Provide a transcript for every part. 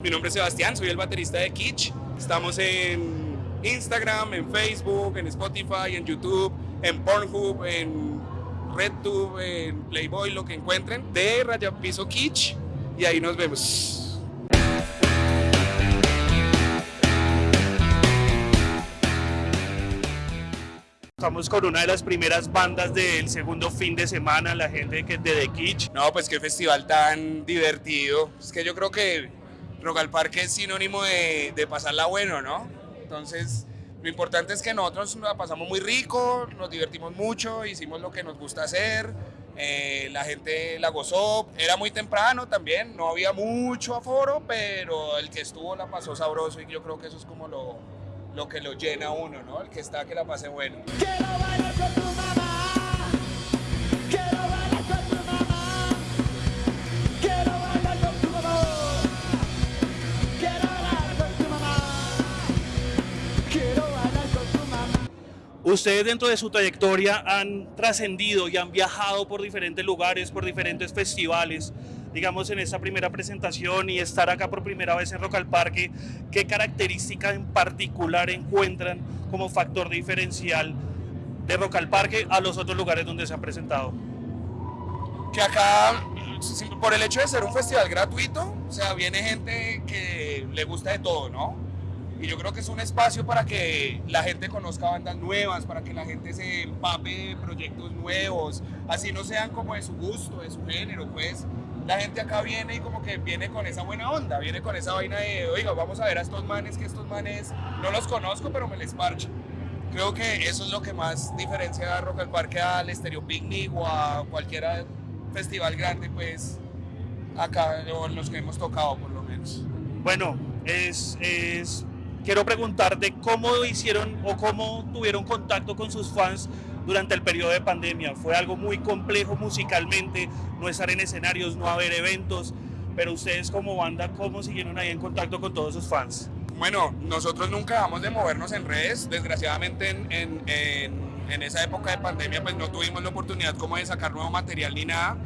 Mi nombre es Sebastián, soy el baterista de Kitsch. Estamos en Instagram, en Facebook, en Spotify, en YouTube, en Pornhub, en RedTube, en Playboy, lo que encuentren. De Raya Piso Kitsch y ahí nos vemos. Estamos con una de las primeras bandas del segundo fin de semana, la gente que de The Kitsch. No, pues qué festival tan divertido. Es que yo creo que Rock al Parque es sinónimo de, de pasarla bueno, ¿no? Entonces, lo importante es que nosotros la pasamos muy rico, nos divertimos mucho, hicimos lo que nos gusta hacer, eh, la gente la gozó, era muy temprano también, no había mucho aforo, pero el que estuvo la pasó sabroso y yo creo que eso es como lo, lo que lo llena uno, ¿no? El que está que la pase bueno. Quiero bailar Ustedes dentro de su trayectoria han trascendido y han viajado por diferentes lugares, por diferentes festivales. Digamos en esta primera presentación y estar acá por primera vez en Rock al Parque, ¿qué característica en particular encuentran como factor diferencial de Rock al Parque a los otros lugares donde se han presentado? que acá, por el hecho de ser un festival gratuito, o sea, viene gente que le gusta de todo, ¿no? Y yo creo que es un espacio para que la gente conozca bandas nuevas, para que la gente se empape de proyectos nuevos, así no sean como de su gusto, de su género, pues. La gente acá viene y como que viene con esa buena onda, viene con esa vaina de, oiga, vamos a ver a estos manes, que estos manes no los conozco, pero me les parcho. Creo que eso es lo que más diferencia a Rock al Parque al Stereo Picnic o a cualquier festival grande, pues acá, o los que hemos tocado por lo menos. Bueno, es- quiero preguntarte cómo hicieron o cómo tuvieron contacto con sus fans durante el periodo de pandemia. Fue algo muy complejo musicalmente, no estar en escenarios, no haber eventos, pero ustedes como banda, ¿cómo siguieron ahí en contacto con todos sus fans? Bueno, nosotros nunca dejamos de movernos en redes, desgraciadamente en, en- en- en esa época de pandemia pues no tuvimos la oportunidad como de sacar nuevo material ni nada.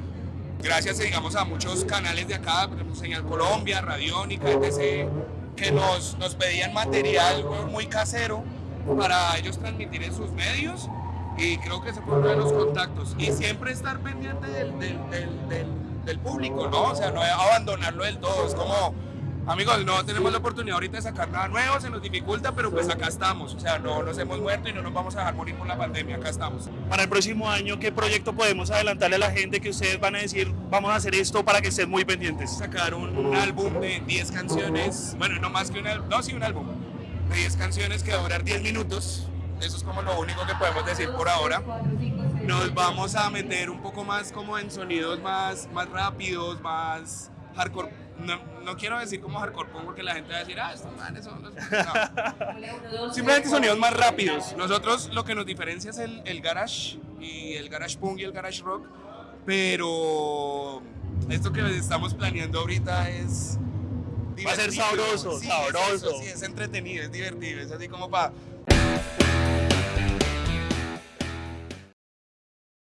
Gracias digamos a muchos canales de acá, Señal Colombia, Radiónica, etc., que nos, nos pedían material muy casero para ellos transmitir en sus medios y creo que ese fue uno de los contactos. Y siempre estar pendiente del- del- del- del público, ¿no? O sea, no abandonarlo del todo, es como... Amigos, no tenemos la oportunidad ahorita de sacar nada nuevo, se nos dificulta, pero pues acá estamos. O sea, no nos hemos muerto y no nos vamos a dejar morir por la pandemia, acá estamos. Para el próximo año, ¿qué proyecto podemos adelantarle a la gente que ustedes van a decir, vamos a hacer esto para que estén muy pendientes? Sacar un, un álbum de 10 canciones, bueno, no más que un álbum, no, sí, un álbum de 10 canciones que va a durar 10 minutos. Eso es como lo único que podemos decir por ahora. Nos vamos a meter un poco más como en sonidos más, más rápidos, más hardcore. No, no quiero decir como hardcore punk porque la gente va a decir, ah, estos manes son los... No. Simplemente sonidos más rápidos. Nosotros lo que nos diferencia es el, el garage y el garage punk y el garage rock, pero esto que estamos planeando ahorita es Va a ser divertido. sabroso, Sí, sabroso. Es eso, sí, es entretenido, es divertido, es así como para